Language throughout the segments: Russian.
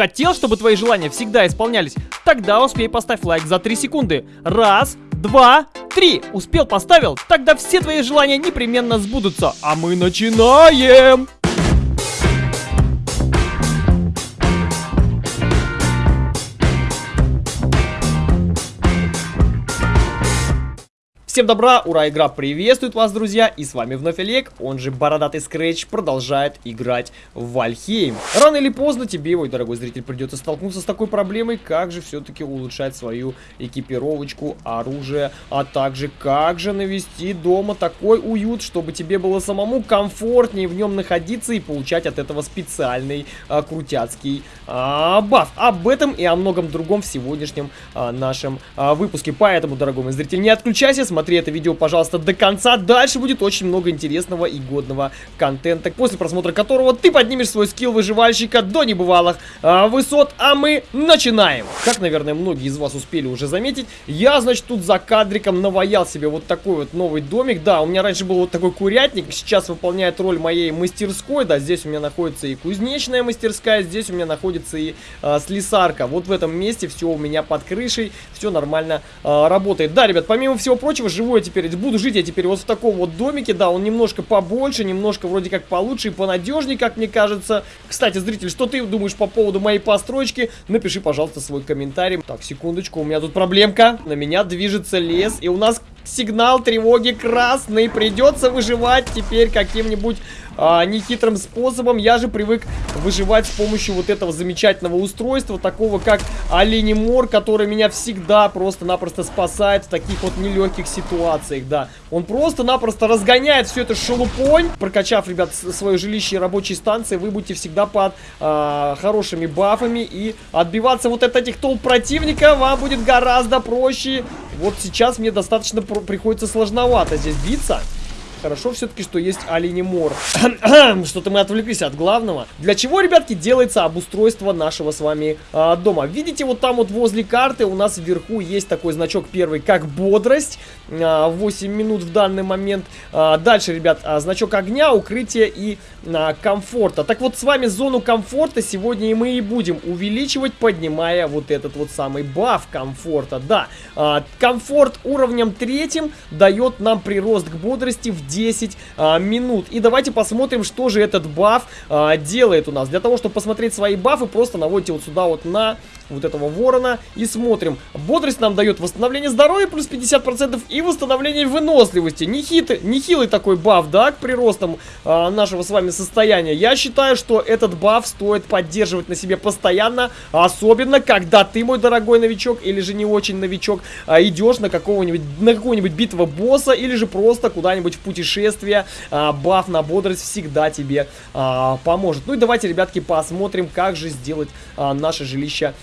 Хотел, чтобы твои желания всегда исполнялись? Тогда успей поставь лайк за 3 секунды. Раз, два, три. Успел, поставил? Тогда все твои желания непременно сбудутся. А мы начинаем! Всем добра, ура, игра приветствует вас, друзья, и с вами вновь Олег, он же Бородатый Скретч, продолжает играть в Вальхейм. Рано или поздно тебе, мой дорогой зритель, придется столкнуться с такой проблемой, как же все-таки улучшать свою экипировочку, оружие, а также как же навести дома такой уют, чтобы тебе было самому комфортнее в нем находиться и получать от этого специальный а, крутяцкий а, баф. Об этом и о многом другом в сегодняшнем а, нашем а, выпуске. Поэтому, дорогой мой зритель, не отключайся, смотри смотри это видео, пожалуйста, до конца. Дальше будет очень много интересного и годного контента, после просмотра которого ты поднимешь свой скилл выживальщика до небывалых а, высот. А мы начинаем. Как, наверное, многие из вас успели уже заметить, я, значит, тут за кадриком наваял себе вот такой вот новый домик. Да, у меня раньше был вот такой курятник, сейчас выполняет роль моей мастерской. Да, здесь у меня находится и кузнечная мастерская, здесь у меня находится и а, слесарка. Вот в этом месте все у меня под крышей, все нормально а, работает. Да, ребят, помимо всего прочего, живу я теперь, буду жить я теперь вот в таком вот домике, да, он немножко побольше, немножко вроде как получше и понадежнее, как мне кажется. Кстати, зритель, что ты думаешь по поводу моей постройки? Напиши, пожалуйста, свой комментарий. Так, секундочку, у меня тут проблемка. На меня движется лес, и у нас сигнал тревоги красный. Придется выживать теперь каким-нибудь а, нехитрым способом. Я же привык выживать с помощью вот этого замечательного устройства, такого как оленемор, который меня всегда просто-напросто спасает в таких вот нелегких ситуациях, да. Он просто-напросто разгоняет все это шелупонь. Прокачав, ребят, свое жилище и рабочие станции, вы будете всегда под а, хорошими бафами и отбиваться вот от этих толп противника вам будет гораздо проще. Вот сейчас мне достаточно приходится сложновато здесь биться. Хорошо все-таки, что есть оленемор. Что-то мы отвлеклись от главного. Для чего, ребятки, делается обустройство нашего с вами а, дома? Видите, вот там вот возле карты у нас вверху есть такой значок первый, как бодрость. А, 8 минут в данный момент. А, дальше, ребят, а, значок огня, укрытия и а, комфорта. Так вот, с вами зону комфорта сегодня и мы и будем увеличивать, поднимая вот этот вот самый баф комфорта. Да, а, комфорт уровнем третьим дает нам прирост к бодрости в 10 а, минут. И давайте посмотрим, что же этот баф а, делает у нас. Для того, чтобы посмотреть свои бафы, просто наводите вот сюда вот на вот этого ворона и смотрим. Бодрость нам дает восстановление здоровья плюс 50% и восстановление выносливости. Нехитрый, нехилый такой баф, да, к приростам а, нашего с вами состояния. Я считаю, что этот баф стоит поддерживать на себе постоянно, особенно когда ты, мой дорогой новичок, или же не очень новичок, а, идешь на какого-нибудь, на какую-нибудь битву босса, или же просто куда-нибудь в путешествие. А, баф на бодрость всегда тебе а, поможет. Ну и давайте, ребятки, посмотрим, как же сделать а, наше жилище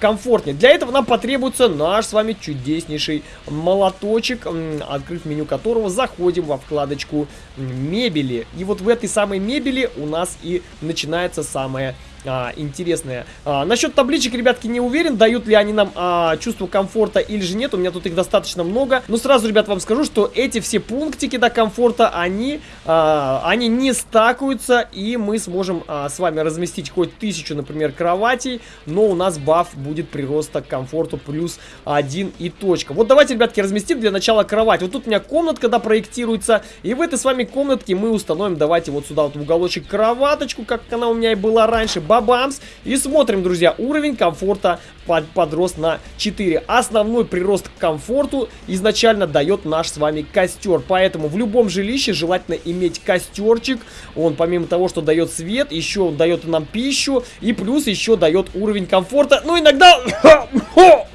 комфортнее. Для этого нам потребуется наш с вами чудеснейший молоточек, открыв меню которого заходим во вкладочку мебели. И вот в этой самой мебели у нас и начинается самое а, интересные. А, насчет табличек, ребятки, не уверен, дают ли они нам а, чувство комфорта или же нет. У меня тут их достаточно много. Но сразу, ребят, вам скажу, что эти все пунктики до комфорта, они, а, они не стакаются. И мы сможем а, с вами разместить хоть тысячу, например, кроватей. Но у нас баф будет прироста к комфорту плюс один и точка. Вот давайте, ребятки, разместим для начала кровать. Вот тут у меня комнатка, да, проектируется. И в этой с вами комнатке мы установим, давайте вот сюда вот в уголочек кроваточку, как она у меня и была раньше бабамс. И смотрим, друзья, уровень комфорта под, подрос на 4. Основной прирост к комфорту изначально дает наш с вами костер. Поэтому в любом жилище желательно иметь костерчик. Он помимо того, что дает свет, еще он дает нам пищу. И плюс еще дает уровень комфорта. Ну, иногда...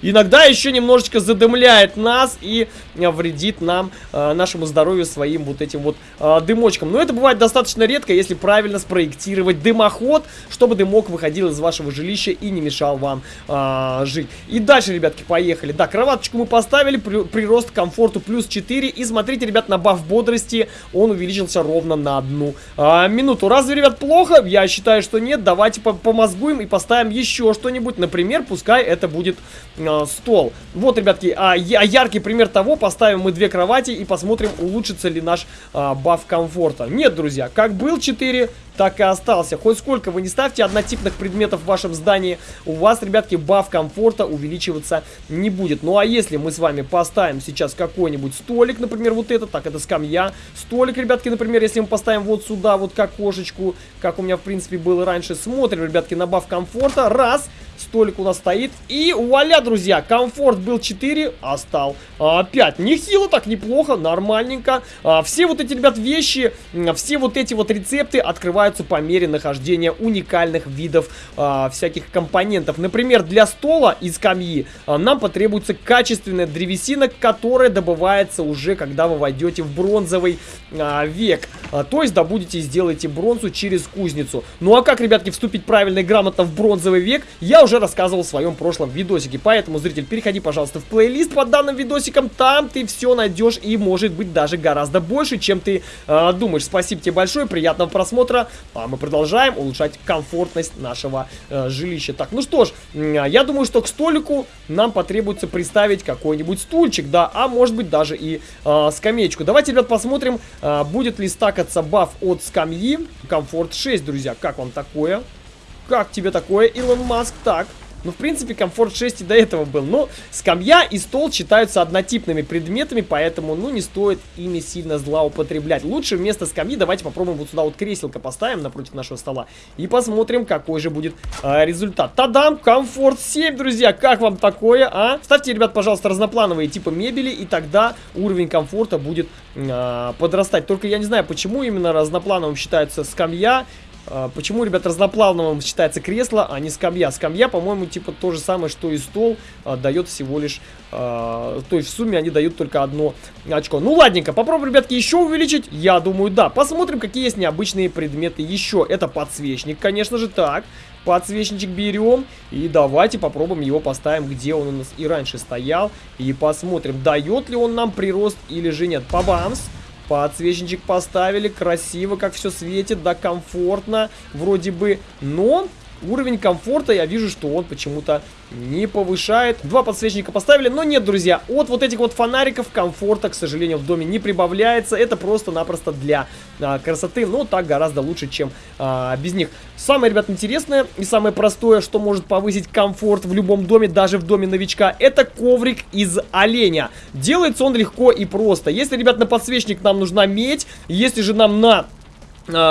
Иногда еще немножечко задымляет нас и вредит нам, э, нашему здоровью своим вот этим вот э, дымочком. Но это бывает достаточно редко, если правильно спроектировать дымоход, чтобы дымок выходил из вашего жилища и не мешал вам э, жить. И дальше, ребятки, поехали. Да, кроваточку мы поставили, при, прирост комфорту плюс 4. И смотрите, ребят, на баф бодрости он увеличился ровно на одну э, минуту. Разве, ребят, плохо? Я считаю, что нет. Давайте помозгуем и поставим еще что-нибудь. Например, пускай это будет э, стол. Вот, ребятки, а, я, яркий пример того, поставим мы две кровати и посмотрим, улучшится ли наш а, баф комфорта. Нет, друзья, как был 4, так и остался. Хоть сколько вы не ставьте однотипных предметов в вашем здании, у вас, ребятки, баф комфорта увеличиваться не будет. Ну а если мы с вами поставим сейчас какой-нибудь столик, например, вот это, так, это скамья. Столик, ребятки, например, если мы поставим вот сюда, вот как кошечку, как у меня, в принципе, было раньше, смотрим, ребятки, на баф комфорта. Раз, столик у нас стоит. И вуаля, друзья, комфорт был 4, а стал а, 5. Нехило так, неплохо, нормальненько. А, все вот эти, ребят, вещи, все вот эти вот рецепты открываются по мере нахождения уникальных видов а, всяких компонентов. Например, для стола и скамьи а, нам потребуется качественная древесина, которая добывается уже, когда вы войдете в бронзовый век. А, то есть добудете и сделаете бронзу через кузницу. Ну а как, ребятки, вступить правильно и грамотно в бронзовый век, я уже рассказывал в своем прошлом видосике. Поэтому, зритель, переходи, пожалуйста, в плейлист под данным видосиком. Там ты все найдешь и, может быть, даже гораздо больше, чем ты э, думаешь. Спасибо тебе большое, приятного просмотра. А мы продолжаем улучшать комфортность нашего э, жилища. Так, ну что ж, э, я думаю, что к столику нам потребуется приставить какой-нибудь стульчик, да, а может быть даже и э, скамеечку. Давайте, ребят, посмотрим, э, будет ли стакаться баф от скамьи. Комфорт 6, друзья, как вам такое? Как тебе такое, Илон Маск? Так, ну, в принципе, комфорт 6 и до этого был. Но скамья и стол считаются однотипными предметами, поэтому, ну, не стоит ими сильно злоупотреблять. Лучше вместо скамьи давайте попробуем вот сюда вот креселко поставим напротив нашего стола. И посмотрим, какой же будет э, результат. Тадам! Комфорт 7, друзья! Как вам такое, а? Ставьте, ребят, пожалуйста, разноплановые типы мебели, и тогда уровень комфорта будет э, подрастать. Только я не знаю, почему именно разноплановым считается скамья почему, ребят, разноплавным считается кресло, а не скамья? Скамья, по-моему, типа то же самое, что и стол, а, дает всего лишь... А, то есть в сумме они дают только одно очко. Ну, ладненько, попробуем, ребятки, еще увеличить? Я думаю, да. Посмотрим, какие есть необычные предметы еще. Это подсвечник, конечно же, так. Подсвечничек берем и давайте попробуем его поставим, где он у нас и раньше стоял. И посмотрим, дает ли он нам прирост или же нет. Пабамс! Подсвечничек поставили, красиво, как все светит, да, комфортно, вроде бы, но уровень комфорта я вижу, что он почему-то не повышает. Два подсвечника поставили, но нет, друзья, от вот этих вот фонариков комфорта, к сожалению, в доме не прибавляется. Это просто-напросто для а, красоты, но так гораздо лучше, чем а, без них. Самое, ребят, интересное и самое простое, что может повысить комфорт в любом доме, даже в доме новичка, это коврик из оленя. Делается он легко и просто. Если, ребят, на подсвечник нам нужна медь, если же нам на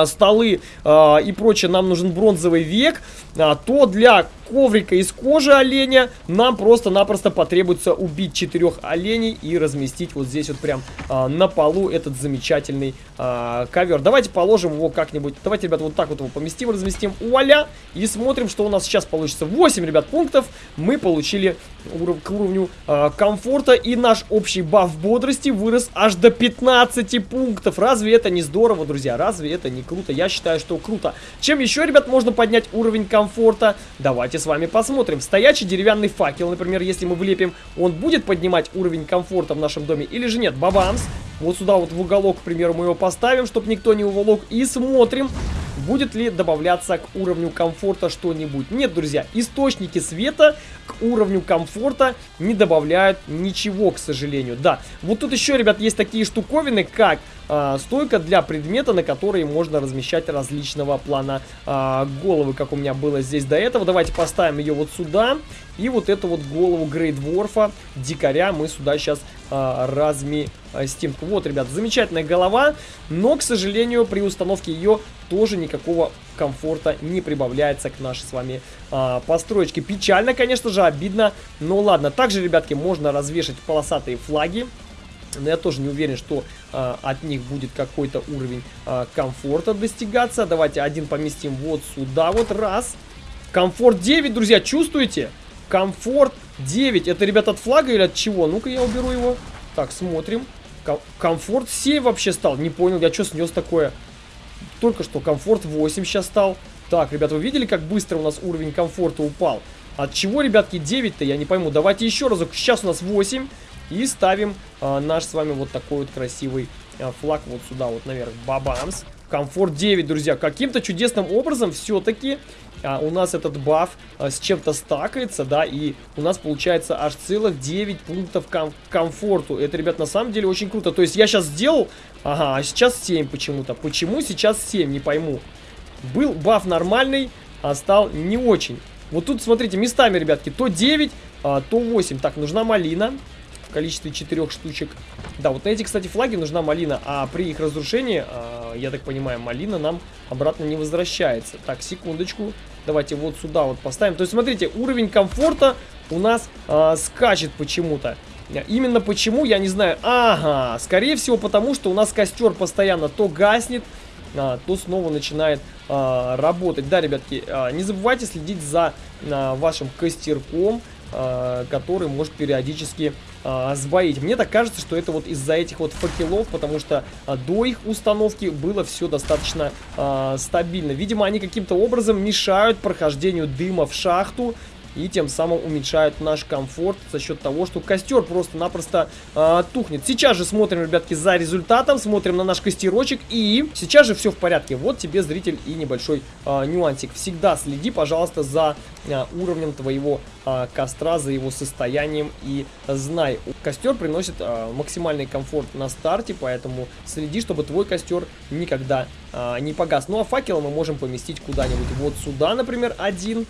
столы э, и прочее нам нужен бронзовый век, э, то для коврика из кожи оленя нам просто-напросто потребуется убить четырех оленей и разместить вот здесь вот прям э, на полу этот замечательный э, ковер. Давайте положим его как-нибудь, давайте, ребят, вот так вот его поместим, разместим, вуаля, и смотрим, что у нас сейчас получится. 8, ребят, пунктов мы получили уров к уровню э, комфорта, и наш общий баф бодрости вырос аж до 15 пунктов. Разве это не здорово, друзья? Разве это не круто? Я считаю, что круто. Чем еще, ребят, можно поднять уровень комфорта? Давайте с вами посмотрим. Стоячий деревянный факел, например, если мы влепим, он будет поднимать уровень комфорта в нашем доме или же нет? Бабамс! Вот сюда вот в уголок, к примеру, мы его поставим, чтобы никто не уволок. И смотрим, будет ли добавляться к уровню комфорта что-нибудь. Нет, друзья, источники света к уровню комфорта не добавляют ничего, к сожалению. Да, вот тут еще, ребят, есть такие штуковины, как а, стойка для предмета, на которой можно размещать различного плана а, головы, как у меня было здесь до этого. Давайте поставим ее вот сюда. И вот эту вот голову Грейдворфа, дикаря, мы сюда сейчас а, разместим. Вот, ребят, замечательная голова, но, к сожалению, при установке ее тоже никакого комфорта не прибавляется к нашей с вами а, построечке. Печально, конечно же, обидно, но ладно. Также, ребятки, можно развешать полосатые флаги. Но я тоже не уверен, что а, от них будет какой-то уровень а, комфорта достигаться. Давайте один поместим вот сюда, вот раз. Комфорт 9, друзья, чувствуете? Комфорт 9. Это, ребята, от флага или от чего? Ну-ка я уберу его. Так, смотрим. комфорт 7 вообще стал. Не понял, я что снес такое? Только что комфорт 8 сейчас стал. Так, ребята, вы видели, как быстро у нас уровень комфорта упал? От чего, ребятки, 9-то, я не пойму. Давайте еще разок. Сейчас у нас 8. И ставим а, наш с вами вот такой вот красивый а, флаг вот сюда вот наверх. Бабамс. Комфорт 9, друзья. Каким-то чудесным образом все-таки а, у нас этот баф а, с чем-то стакается, да, и у нас получается аж целых 9 пунктов ком комфорту. Это, ребят, на самом деле очень круто. То есть я сейчас сделал, ага, а сейчас 7 почему-то. Почему сейчас 7, не пойму. был баф нормальный, а стал не очень. Вот тут, смотрите, местами, ребятки, то 9, а, то 8. Так, нужна малина в количестве 4 штучек. Да, вот на эти, кстати, флаги нужна малина, а при их разрушении, а, я так понимаю, малина нам обратно не возвращается. Так, секундочку. Давайте вот сюда вот поставим. То есть, смотрите, уровень комфорта у нас а, скачет почему-то. Именно почему, я не знаю. Ага, скорее всего потому, что у нас костер постоянно то гаснет, а, то снова начинает а, работать. Да, ребятки, а, не забывайте следить за а, вашим костерком, а, который может периодически а, сбоить. Мне так кажется, что это вот из-за этих вот факелов, потому что а, до их установки было все достаточно а, стабильно. Видимо, они каким-то образом мешают прохождению дыма в шахту, и тем самым уменьшают наш комфорт за счет того, что костер просто-напросто э, тухнет. Сейчас же смотрим, ребятки, за результатом, смотрим на наш костерочек и сейчас же все в порядке. Вот тебе, зритель, и небольшой э, нюансик. Всегда следи, пожалуйста, за э, уровнем твоего э, костра, за его состоянием и знай. Костер приносит э, максимальный комфорт на старте, поэтому следи, чтобы твой костер никогда э, не погас. Ну а факел мы можем поместить куда-нибудь вот сюда, например, один.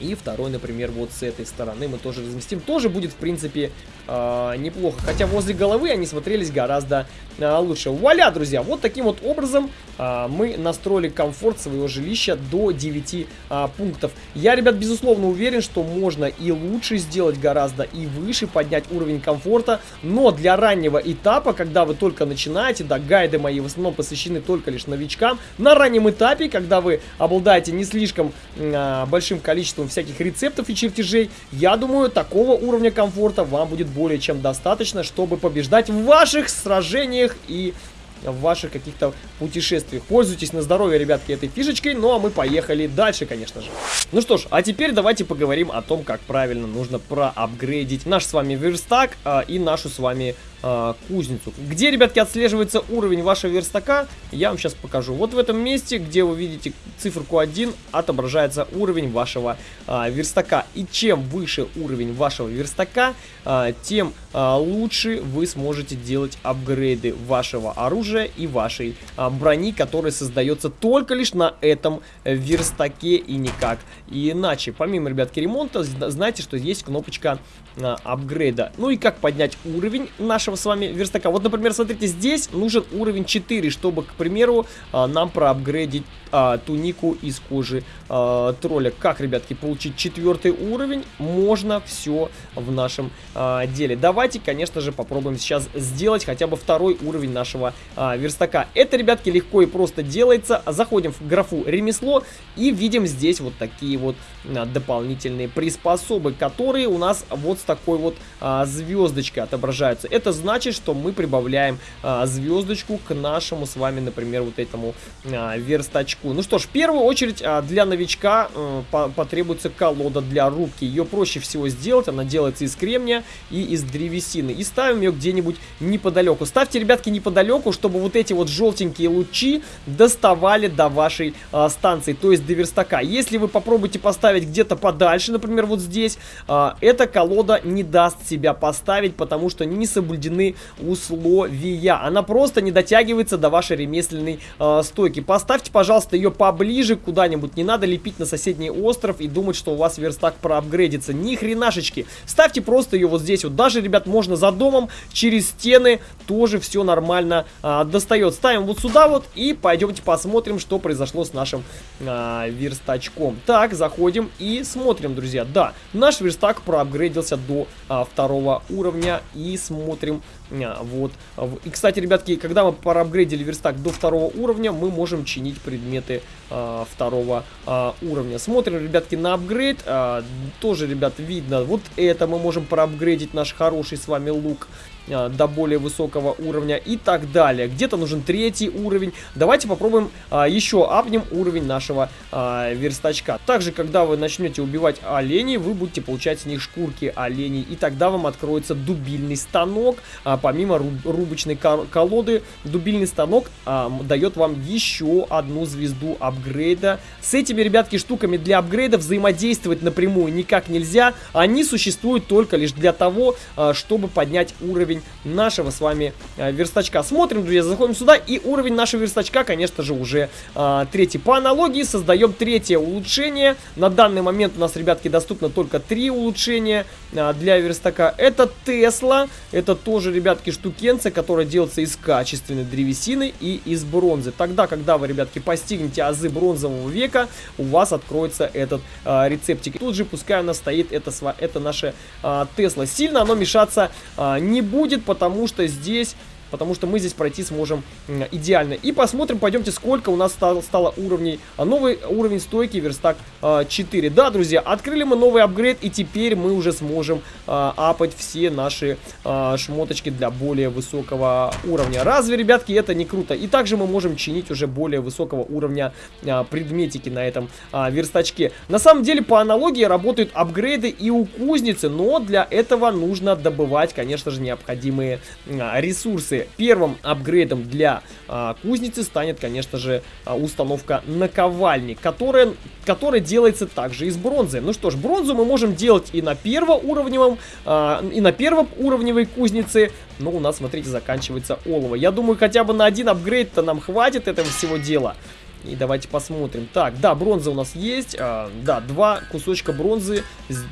И второй, например, вот с этой стороны мы тоже разместим. Тоже будет, в принципе, э, неплохо. Хотя возле головы они смотрелись гораздо лучше. Вуаля, друзья! Вот таким вот образом э, мы настроили комфорт своего жилища до 9 э, пунктов. Я, ребят, безусловно уверен, что можно и лучше сделать гораздо, и выше поднять уровень комфорта. Но для раннего этапа, когда вы только начинаете, да, гайды мои в основном посвящены только лишь новичкам. На раннем этапе, когда вы обладаете не слишком э, большим количеством всяких рецептов и чертежей, я думаю, такого уровня комфорта вам будет более чем достаточно, чтобы побеждать в ваших сражениях и в ваших каких-то путешествиях. Пользуйтесь на здоровье, ребятки, этой фишечкой. Ну, а мы поехали дальше, конечно же. Ну что ж, а теперь давайте поговорим о том, как правильно нужно проапгрейдить наш с вами верстак а, и нашу с вами э, кузницу. Где, ребятки, отслеживается уровень вашего верстака, я вам сейчас покажу. Вот в этом месте, где вы видите циферку 1, отображается уровень вашего э, верстака. И чем выше уровень вашего верстака, э, тем э, лучше вы сможете делать апгрейды вашего оружия и вашей э, брони, которая создается только лишь на этом верстаке и никак иначе. Помимо, ребятки, ремонта, знаете, что есть кнопочка э, апгрейда. Ну и как поднять уровень нашего с вами верстака. Вот, например, смотрите, здесь нужен уровень 4, чтобы, к примеру, а, нам проапгрейдить а, тунику из кожи а, тролля. Как, ребятки, получить четвертый уровень? Можно все в нашем а, деле. Давайте, конечно же, попробуем сейчас сделать хотя бы второй уровень нашего а, верстака. Это, ребятки, легко и просто делается. Заходим в графу ремесло и видим здесь вот такие вот а, дополнительные приспособы, которые у нас вот с такой вот а, звездочкой отображаются. Это значит, что мы прибавляем а, звездочку к нашему с вами, например, вот этому а, верстачку. Ну что ж, в первую очередь а, для новичка а, по потребуется колода для рубки. Ее проще всего сделать, она делается из кремния и из древесины. И ставим ее где-нибудь неподалеку. Ставьте, ребятки, неподалеку, чтобы вот эти вот желтенькие лучи доставали до вашей а, станции, то есть до верстака. Если вы попробуете поставить где-то подальше, например, вот здесь, а, эта колода не даст себя поставить, потому что не соблюдены условия. Она просто не дотягивается до вашей ремесленной э, стойки. Поставьте, пожалуйста, ее поближе куда-нибудь. Не надо лепить на соседний остров и думать, что у вас верстак проапгрейдится. Ни хренашечки. Ставьте просто ее вот здесь вот. Даже, ребят, можно за домом, через стены тоже все нормально э, достает. Ставим вот сюда вот и пойдемте посмотрим, что произошло с нашим э, верстачком. Так, заходим и смотрим, друзья. Да, наш верстак проапгрейдился до э, второго уровня и смотрим а, вот. И, кстати, ребятки, когда мы проапгрейдили верстак до второго уровня, мы можем чинить предметы а, второго а, уровня. Смотрим, ребятки, на апгрейд. А, тоже, ребят, видно, вот это мы можем проапгрейдить наш хороший с вами лук. А, до более высокого уровня и так далее. Где-то нужен третий уровень. Давайте попробуем а, еще апнем уровень нашего а, верстачка. Также, когда вы начнете убивать оленей, вы будете получать с них шкурки оленей. И тогда вам откроется дубильный станок. А, помимо руб рубочной колоды, дубильный станок а, дает вам еще одну звезду апгрейда. С этими, ребятки, штуками для апгрейда взаимодействовать напрямую никак нельзя. Они существуют только лишь для того, а, чтобы поднять уровень уровень нашего с вами а, верстачка. Смотрим, друзья, заходим сюда, и уровень нашего верстачка, конечно же, уже а, третий. По аналогии создаем третье улучшение. На данный момент у нас, ребятки, доступно только три улучшения а, для верстака. Это Тесла, это тоже, ребятки, штукенция, которая делается из качественной древесины и из бронзы. Тогда, когда вы, ребятки, постигнете азы бронзового века, у вас откроется этот а, рецептик. Тут же, пускай у нас стоит это, это наша а, Тесла. Сильно оно мешаться а, не будет, потому что здесь потому что мы здесь пройти сможем идеально. И посмотрим, пойдемте, сколько у нас стало, стало уровней. А новый уровень стойки верстак э, 4. Да, друзья, открыли мы новый апгрейд, и теперь мы уже сможем э, апать все наши э, шмоточки для более высокого уровня. Разве, ребятки, это не круто? И также мы можем чинить уже более высокого уровня предметики на этом верстачке. На самом деле, по аналогии работают апгрейды и у кузницы, но для этого нужно добывать, конечно же, необходимые ресурсы кузницы. Первым апгрейдом для а, кузницы станет, конечно же, а, установка наковальни, которая, которая делается также из бронзы. Ну что ж, бронзу мы можем делать и на первоуровневом, а, и на первоуровневой кузнице, но у нас, смотрите, заканчивается олово. Я думаю, хотя бы на один апгрейд-то нам хватит этого всего дела. И давайте посмотрим. Так, да, бронза у нас есть. А, да, два кусочка бронзы,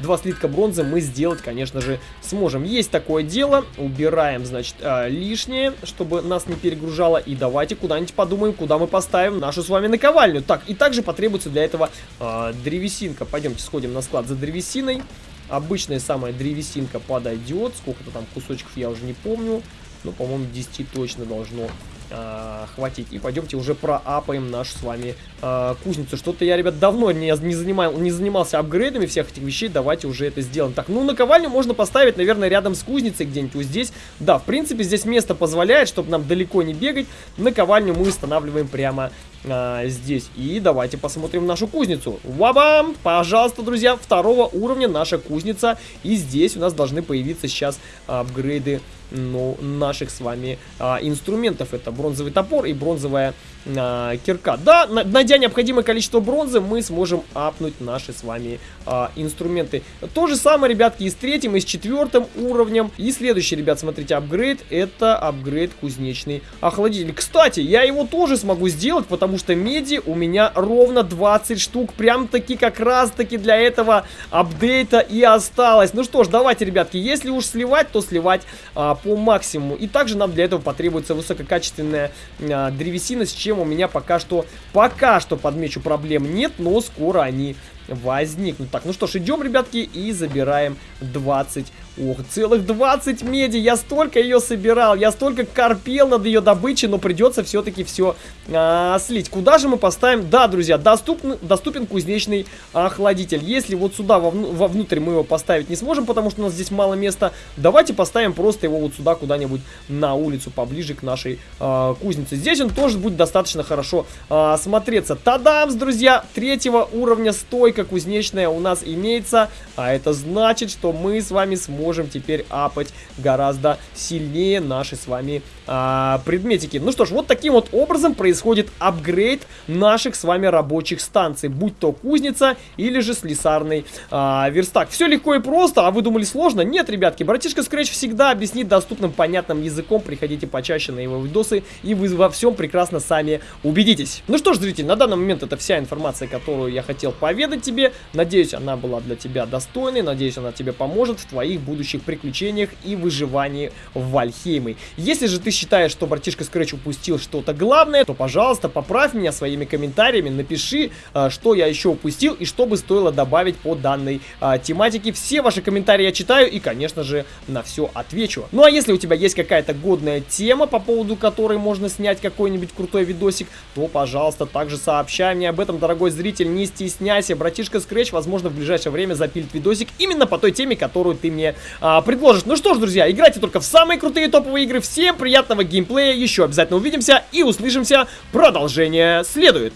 два слитка бронзы мы сделать, конечно же, сможем. Есть такое дело. Убираем, значит, а, лишнее, чтобы нас не перегружало. И давайте куда-нибудь подумаем, куда мы поставим нашу с вами наковальню. Так, и также потребуется для этого а, древесинка. Пойдемте сходим на склад за древесиной. Обычная самая древесинка подойдет. Сколько-то там кусочков я уже не помню. Ну, по-моему, 10 точно должно э, хватить. И пойдемте уже проапаем нашу с вами э, кузницу. Что-то я, ребят, давно не, не, занимал, не занимался апгрейдами всех этих вещей. Давайте уже это сделаем. Так, ну, наковальню можно поставить, наверное, рядом с кузницей где-нибудь вот здесь. Да, в принципе, здесь место позволяет, чтобы нам далеко не бегать. Наковальню мы устанавливаем прямо а, здесь. И давайте посмотрим нашу кузницу. Вабам! Пожалуйста, друзья, второго уровня наша кузница. И здесь у нас должны появиться сейчас апгрейды ну, наших с вами а, инструментов. Это бронзовый топор и бронзовая а, кирка. Да, найдя необходимое количество бронзы, мы сможем апнуть наши с вами а, инструменты. То же самое, ребятки, и с третьим, и с четвертым уровнем. И следующий, ребят, смотрите, апгрейд. Это апгрейд кузнечный охладитель. Кстати, я его тоже смогу сделать, потому что меди у меня ровно 20 штук. Прям таки как раз таки для этого апдейта и осталось. Ну что ж, давайте, ребятки, если уж сливать, то сливать а, по максимуму. И также нам для этого потребуется высококачественная а, древесина, с чем проблем у меня пока что, пока что, подмечу, проблем нет, но скоро они возникнут. Так, ну что ж, идем, ребятки, и забираем 20 Ох, целых 20 меди, я столько ее собирал, я столько корпел над ее добычей, но придется все-таки все а, слить. Куда же мы поставим? Да, друзья, доступен, доступен кузнечный охладитель. Если вот сюда вовну, вовнутрь мы его поставить не сможем, потому что у нас здесь мало места, давайте поставим просто его вот сюда куда-нибудь на улицу, поближе к нашей а, кузнице. Здесь он тоже будет достаточно хорошо а, смотреться. Тадамс, друзья, третьего уровня стойка кузнечная у нас имеется, а это значит, что мы с вами сможем можем теперь апать гораздо сильнее наши с вами а, предметики. Ну что ж, вот таким вот образом происходит апгрейд наших с вами рабочих станций, будь то кузница или же слесарный а, верстак. Все легко и просто, а вы думали сложно? Нет, ребятки, братишка Scratch всегда объяснит доступным понятным языком, приходите почаще на его видосы, и вы во всем прекрасно сами убедитесь. Ну что ж, зритель, на данный момент это вся информация, которую я хотел поведать тебе. Надеюсь, она была для тебя достойной, надеюсь, она тебе поможет в твоих будущих будущих приключениях и выживании в Вальхейме. Если же ты считаешь, что братишка Scratch упустил что-то главное, то, пожалуйста, поправь меня своими комментариями, напиши, а, что я еще упустил и что бы стоило добавить по данной а, тематике. Все ваши комментарии я читаю и, конечно же, на все отвечу. Ну а если у тебя есть какая-то годная тема, по поводу которой можно снять какой-нибудь крутой видосик, то, пожалуйста, также сообщай мне об этом, дорогой зритель, не стесняйся. Братишка Scratch, возможно, в ближайшее время запилит видосик именно по той теме, которую ты мне а, предложит. Ну что ж, друзья, играйте только в самые крутые топовые игры. Всем приятного геймплея. Еще обязательно увидимся и услышимся. Продолжение следует.